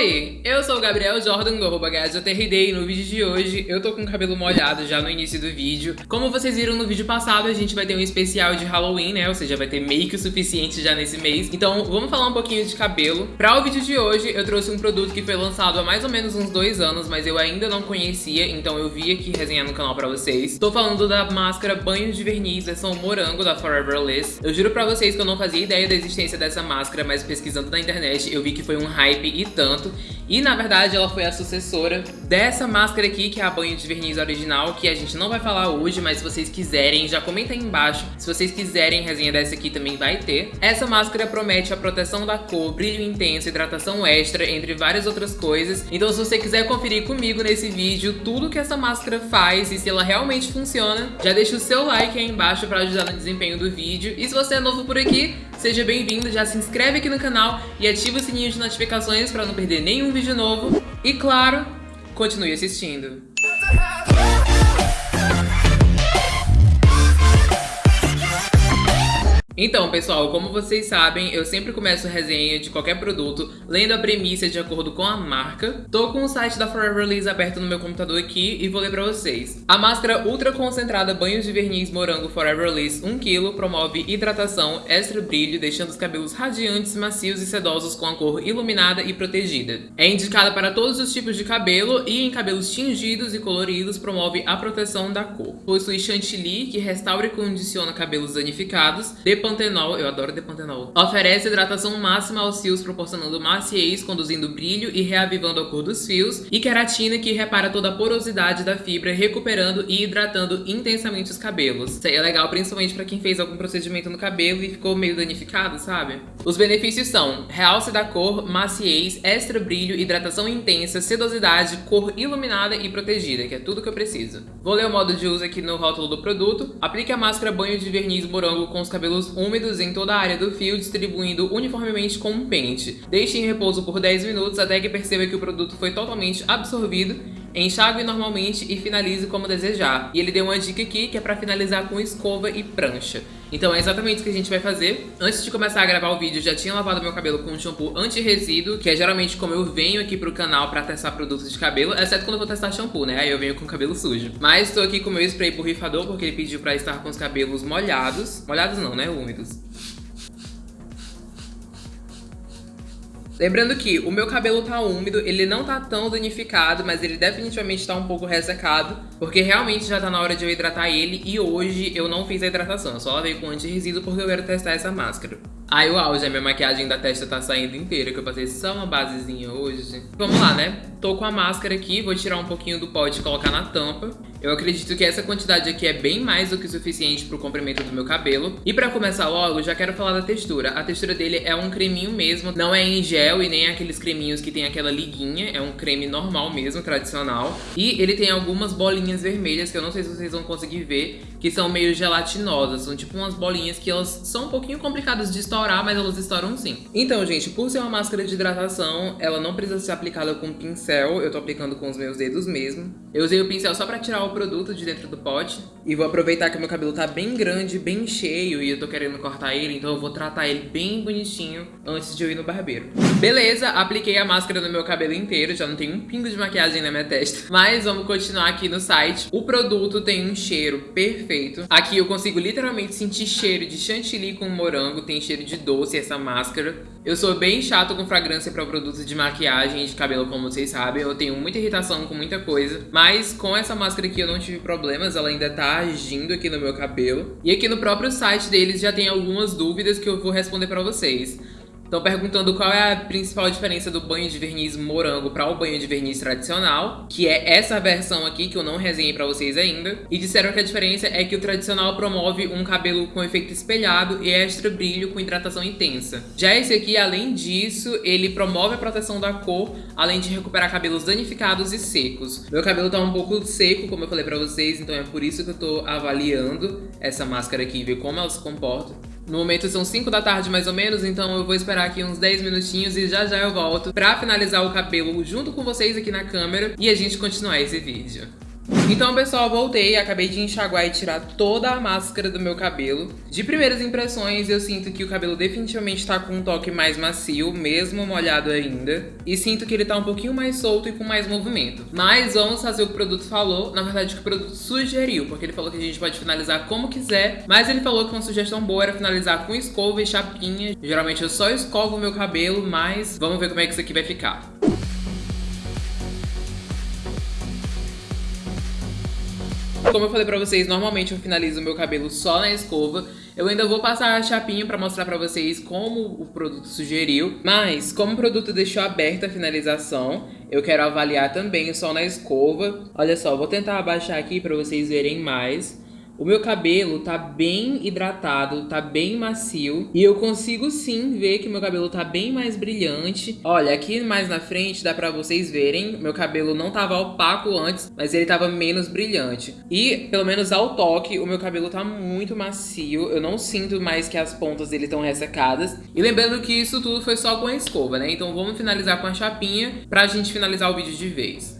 aí, eu sou o Gabriel Jordan do arroba e no vídeo de hoje eu tô com o cabelo molhado já no início do vídeo. Como vocês viram no vídeo passado, a gente vai ter um especial de Halloween, né? Ou seja, vai ter make o suficiente já nesse mês. Então vamos falar um pouquinho de cabelo. Pra o vídeo de hoje eu trouxe um produto que foi lançado há mais ou menos uns dois anos, mas eu ainda não conhecia, então eu vi aqui resenhar no canal pra vocês. Tô falando da máscara banho de verniz versão morango da Forever Liss. Eu juro pra vocês que eu não fazia ideia da existência dessa máscara, mas pesquisando na internet eu vi que foi um hype e tanto. E na verdade ela foi a sucessora dessa máscara aqui, que é a banho de verniz original, que a gente não vai falar hoje, mas se vocês quiserem, já comenta aí embaixo. Se vocês quiserem resenha dessa aqui também vai ter. Essa máscara promete a proteção da cor, brilho intenso, hidratação extra, entre várias outras coisas. Então se você quiser conferir comigo nesse vídeo tudo que essa máscara faz e se ela realmente funciona, já deixa o seu like aí embaixo para ajudar no desempenho do vídeo. E se você é novo por aqui, seja bem-vindo, já se inscreve aqui no canal e ativa o sininho de notificações para não perder nenhum vídeo novo. E claro, continue assistindo. Então, pessoal, como vocês sabem, eu sempre começo resenha de qualquer produto lendo a premissa de acordo com a marca. Tô com o site da Forever Liss aberto no meu computador aqui e vou ler pra vocês. A máscara ultra concentrada banhos de verniz morango Forever Liss 1kg promove hidratação, extra brilho, deixando os cabelos radiantes, macios e sedosos com a cor iluminada e protegida. É indicada para todos os tipos de cabelo e em cabelos tingidos e coloridos promove a proteção da cor. Possui chantilly, que restaura e condiciona cabelos danificados, Depantenol, eu adoro Depantenol, oferece hidratação máxima aos fios, proporcionando maciez, conduzindo brilho e reavivando a cor dos fios, e queratina, que repara toda a porosidade da fibra, recuperando e hidratando intensamente os cabelos. Isso aí é legal, principalmente para quem fez algum procedimento no cabelo e ficou meio danificado, sabe? Os benefícios são realce da cor, maciez, extra brilho, hidratação intensa, sedosidade, cor iluminada e protegida, que é tudo que eu preciso. Vou ler o modo de uso aqui no rótulo do produto. Aplique a máscara banho de verniz morango com os cabelos úmidos em toda a área do fio, distribuindo uniformemente com um pente. Deixe em repouso por 10 minutos até que perceba que o produto foi totalmente absorvido Enxague normalmente e finalize como desejar. E ele deu uma dica aqui que é para finalizar com escova e prancha. Então é exatamente o que a gente vai fazer. Antes de começar a gravar o vídeo, eu já tinha lavado meu cabelo com um shampoo anti-resíduo, que é geralmente como eu venho aqui pro canal pra testar produtos de cabelo, exceto quando eu vou testar shampoo, né? Aí eu venho com o cabelo sujo. Mas tô aqui com o meu spray borrifador, porque ele pediu pra estar com os cabelos molhados. Molhados não, né? Úmidos. Lembrando que o meu cabelo tá úmido, ele não tá tão danificado, mas ele definitivamente tá um pouco ressecado, porque realmente já tá na hora de eu hidratar ele e hoje eu não fiz a hidratação, eu só lavei com anti-resíduo porque eu quero testar essa máscara. Ai, uau, já minha maquiagem da testa tá saindo inteira, que eu passei só uma basezinha hoje. Vamos lá, né? Tô com a máscara aqui, vou tirar um pouquinho do pote e colocar na tampa. Eu acredito que essa quantidade aqui é bem mais do que o suficiente pro comprimento do meu cabelo. E pra começar logo, já quero falar da textura. A textura dele é um creminho mesmo, não é em gel e nem aqueles creminhos que tem aquela liguinha. É um creme normal mesmo, tradicional. E ele tem algumas bolinhas vermelhas, que eu não sei se vocês vão conseguir ver, que são meio gelatinosas. São tipo umas bolinhas que elas são um pouquinho complicadas de estourar, mas elas estouram sim. Então, gente, por ser uma máscara de hidratação, ela não precisa ser aplicada com pincel. Eu tô aplicando com os meus dedos mesmo. Eu usei o pincel só pra tirar o o produto de dentro do pote. E vou aproveitar que meu cabelo tá bem grande, bem cheio e eu tô querendo cortar ele, então eu vou tratar ele bem bonitinho antes de eu ir no barbeiro. Beleza, apliquei a máscara no meu cabelo inteiro, já não tem um pingo de maquiagem na minha testa. Mas vamos continuar aqui no site. O produto tem um cheiro perfeito. Aqui eu consigo literalmente sentir cheiro de chantilly com morango, tem cheiro de doce essa máscara. Eu sou bem chato com fragrância para produtos de maquiagem e de cabelo, como vocês sabem. Eu tenho muita irritação com muita coisa. Mas com essa máscara aqui eu não tive problemas, ela ainda tá agindo aqui no meu cabelo. E aqui no próprio site deles já tem algumas dúvidas que eu vou responder para vocês. Estão perguntando qual é a principal diferença do banho de verniz morango para o banho de verniz tradicional, que é essa versão aqui que eu não resenhei para vocês ainda. E disseram que a diferença é que o tradicional promove um cabelo com efeito espelhado e extra brilho com hidratação intensa. Já esse aqui, além disso, ele promove a proteção da cor, além de recuperar cabelos danificados e secos. Meu cabelo tá um pouco seco, como eu falei para vocês, então é por isso que eu tô avaliando essa máscara aqui e ver como ela se comporta. No momento são 5 da tarde mais ou menos, então eu vou esperar aqui uns 10 minutinhos e já já eu volto pra finalizar o cabelo junto com vocês aqui na câmera e a gente continuar esse vídeo. Então, pessoal, voltei, acabei de enxaguar e tirar toda a máscara do meu cabelo. De primeiras impressões, eu sinto que o cabelo definitivamente tá com um toque mais macio, mesmo molhado ainda. E sinto que ele tá um pouquinho mais solto e com mais movimento. Mas vamos fazer o que o produto falou, na verdade o que o produto sugeriu, porque ele falou que a gente pode finalizar como quiser, mas ele falou que uma sugestão boa era finalizar com escova e chapinha. Geralmente eu só escovo o meu cabelo, mas vamos ver como é que isso aqui vai ficar. Como eu falei pra vocês, normalmente eu finalizo meu cabelo só na escova. Eu ainda vou passar a chapinha pra mostrar pra vocês como o produto sugeriu. Mas, como o produto deixou aberta a finalização, eu quero avaliar também só na escova. Olha só, vou tentar abaixar aqui pra vocês verem mais. O meu cabelo tá bem hidratado, tá bem macio. E eu consigo sim ver que meu cabelo tá bem mais brilhante. Olha, aqui mais na frente dá pra vocês verem. Meu cabelo não tava opaco antes, mas ele tava menos brilhante. E, pelo menos ao toque, o meu cabelo tá muito macio. Eu não sinto mais que as pontas dele estão ressecadas. E lembrando que isso tudo foi só com a escova, né? Então vamos finalizar com a chapinha pra gente finalizar o vídeo de vez.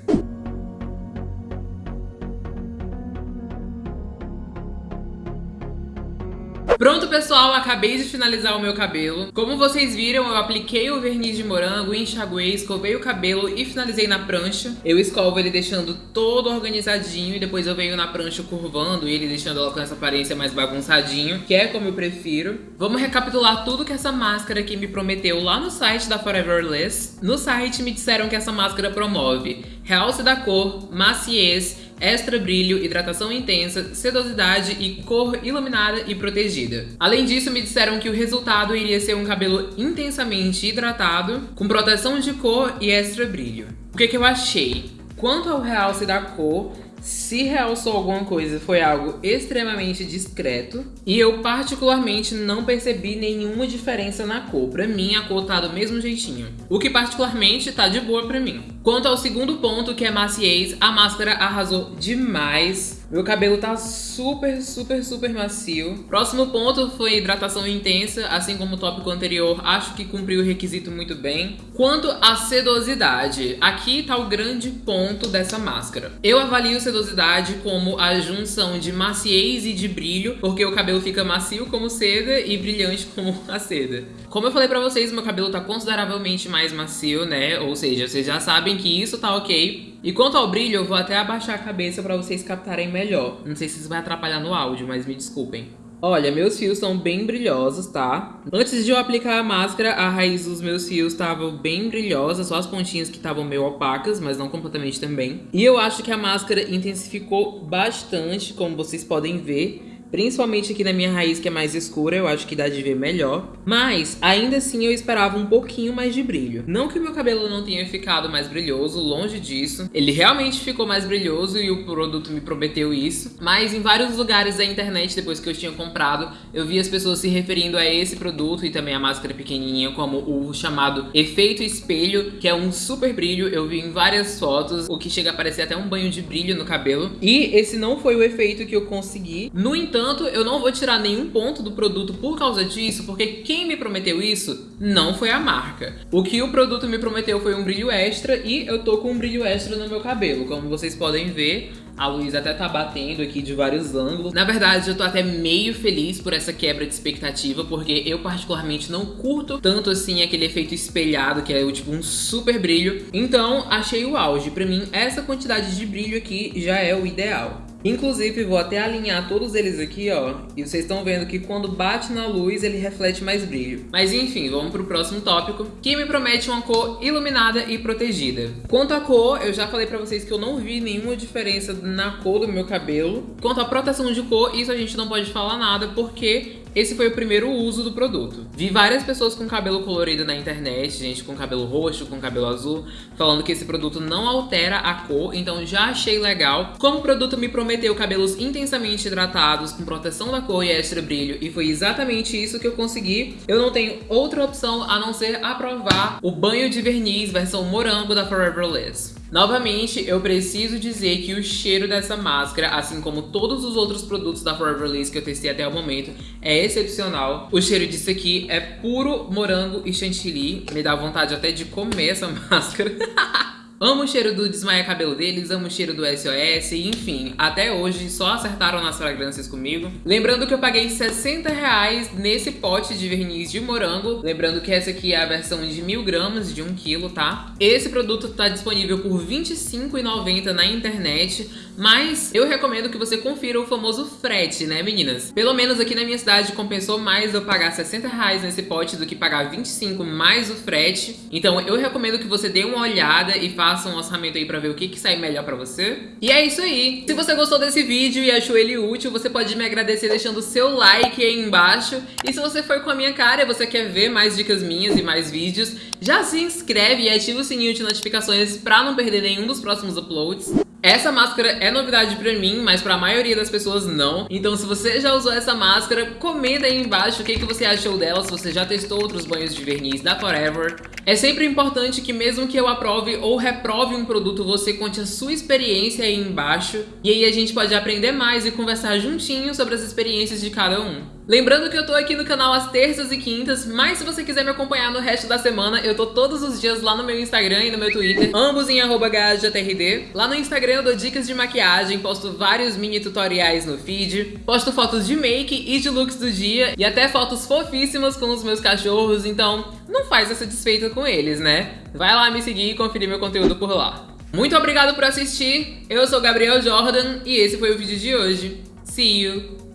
Pessoal, acabei de finalizar o meu cabelo. Como vocês viram, eu apliquei o verniz de morango, enxaguei, escovei o cabelo e finalizei na prancha. Eu escovo ele deixando todo organizadinho e depois eu venho na prancha curvando ele deixando ela com essa aparência mais bagunçadinho, que é como eu prefiro. Vamos recapitular tudo que essa máscara aqui me prometeu lá no site da Forever Less. No site me disseram que essa máscara promove realce da cor, maciez, extra brilho, hidratação intensa, sedosidade e cor iluminada e protegida. Além disso, me disseram que o resultado iria ser um cabelo intensamente hidratado, com proteção de cor e extra brilho. O que, que eu achei? Quanto ao realce da cor, se realçou alguma coisa, foi algo extremamente discreto. E eu particularmente não percebi nenhuma diferença na cor. Pra mim, a cor tá do mesmo jeitinho. O que particularmente tá de boa pra mim. Quanto ao segundo ponto, que é maciez, a máscara arrasou demais. Meu cabelo tá super, super, super macio. Próximo ponto foi hidratação intensa, assim como o tópico anterior, acho que cumpriu o requisito muito bem. Quanto à sedosidade, aqui tá o grande ponto dessa máscara. Eu avalio sedosidade como a junção de maciez e de brilho, porque o cabelo fica macio como seda e brilhante como a seda. Como eu falei pra vocês, meu cabelo tá consideravelmente mais macio, né? Ou seja, vocês já sabem que isso tá ok e quanto ao brilho, eu vou até abaixar a cabeça pra vocês captarem melhor. Não sei se isso vai atrapalhar no áudio, mas me desculpem. Olha, meus fios são bem brilhosos, tá? Antes de eu aplicar a máscara, a raiz dos meus fios estavam bem brilhosa, só as pontinhas que estavam meio opacas, mas não completamente também. E eu acho que a máscara intensificou bastante, como vocês podem ver. Principalmente aqui na minha raiz que é mais escura, eu acho que dá de ver melhor. Mas, ainda assim, eu esperava um pouquinho mais de brilho. Não que o meu cabelo não tenha ficado mais brilhoso, longe disso. Ele realmente ficou mais brilhoso e o produto me prometeu isso. Mas em vários lugares da internet, depois que eu tinha comprado, eu vi as pessoas se referindo a esse produto e também a máscara pequenininha como o chamado efeito espelho, que é um super brilho. Eu vi em várias fotos, o que chega a parecer até um banho de brilho no cabelo. E esse não foi o efeito que eu consegui. No entanto, entanto, eu não vou tirar nenhum ponto do produto por causa disso, porque quem me prometeu isso não foi a marca. O que o produto me prometeu foi um brilho extra e eu tô com um brilho extra no meu cabelo. Como vocês podem ver, a luz até tá batendo aqui de vários ângulos. Na verdade, eu tô até meio feliz por essa quebra de expectativa, porque eu particularmente não curto tanto assim aquele efeito espelhado, que é tipo um super brilho. Então, achei o auge. Pra mim, essa quantidade de brilho aqui já é o ideal. Inclusive, vou até alinhar todos eles aqui, ó. E vocês estão vendo que quando bate na luz, ele reflete mais brilho. Mas enfim, vamos pro próximo tópico, que me promete uma cor iluminada e protegida. Quanto à cor, eu já falei pra vocês que eu não vi nenhuma diferença na cor do meu cabelo. Quanto à proteção de cor, isso a gente não pode falar nada, porque esse foi o primeiro uso do produto. Vi várias pessoas com cabelo colorido na internet, gente com cabelo roxo, com cabelo azul, falando que esse produto não altera a cor, então já achei legal. Como o produto me prometeu cabelos intensamente hidratados, com proteção da cor e extra brilho, e foi exatamente isso que eu consegui, eu não tenho outra opção a não ser aprovar o banho de verniz versão morango da Forever Liss. Novamente, eu preciso dizer que o cheiro dessa máscara, assim como todos os outros produtos da Forever Liss que eu testei até o momento, é excepcional. O cheiro disso aqui é puro morango e chantilly. Me dá vontade até de comer essa máscara. Amo o cheiro do Desmaia Cabelo deles, amo o cheiro do SOS, enfim, até hoje só acertaram nas fragrâncias comigo. Lembrando que eu paguei 60 reais nesse pote de verniz de morango, lembrando que essa aqui é a versão de mil gramas, de 1 quilo, tá? Esse produto tá disponível por R$ 25,90 na internet, mas eu recomendo que você confira o famoso frete, né meninas? Pelo menos aqui na minha cidade compensou mais eu pagar 60 reais nesse pote do que pagar 25 mais o frete, então eu recomendo que você dê uma olhada e faça faça um orçamento aí pra ver o que, que sai melhor pra você. E é isso aí. Se você gostou desse vídeo e achou ele útil, você pode me agradecer deixando seu like aí embaixo. E se você for com a minha cara e você quer ver mais dicas minhas e mais vídeos, já se inscreve e ativa o sininho de notificações pra não perder nenhum dos próximos uploads. Essa máscara é novidade pra mim, mas pra maioria das pessoas não. Então se você já usou essa máscara, comenta aí embaixo o que, que você achou dela, se você já testou outros banhos de verniz da Forever. É sempre importante que mesmo que eu aprove ou reprove um produto, você conte a sua experiência aí embaixo. E aí a gente pode aprender mais e conversar juntinho sobre as experiências de cada um. Lembrando que eu tô aqui no canal às terças e quintas, mas se você quiser me acompanhar no resto da semana, eu tô todos os dias lá no meu Instagram e no meu Twitter, ambos em @gajatrd. Lá no Instagram eu dou dicas de maquiagem, posto vários mini tutoriais no feed, posto fotos de make e de looks do dia, e até fotos fofíssimas com os meus cachorros, então não faz essa desfeita com eles, né? Vai lá me seguir e conferir meu conteúdo por lá. Muito obrigado por assistir, eu sou Gabriel Jordan e esse foi o vídeo de hoje. See you!